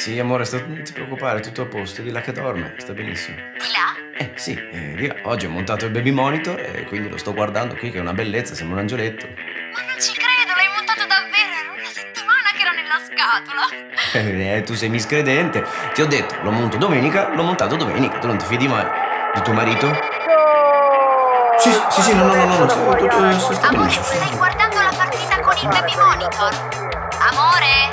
Sì, amore, sta- non ti preoccupare, tutto a posto. Di là che dorme, sta benissimo. Di là? Eh, sì, eh, di là. Oggi ho montato il baby monitor e quindi lo sto guardando qui, che è una bellezza, sembra un angioletto. Ma non ci credo, l'hai montato davvero! Era una settimana che era nella scatola! Eh, tu sei miscredente. Ti ho detto, lo monto domenica, l'ho montato domenica. Tu non ti fidi mai di tuo marito? Sì, sì, sì, no, no, no, no, no, sta, sta, sta Amore, stai guardando la partita con il baby monitor? Amore?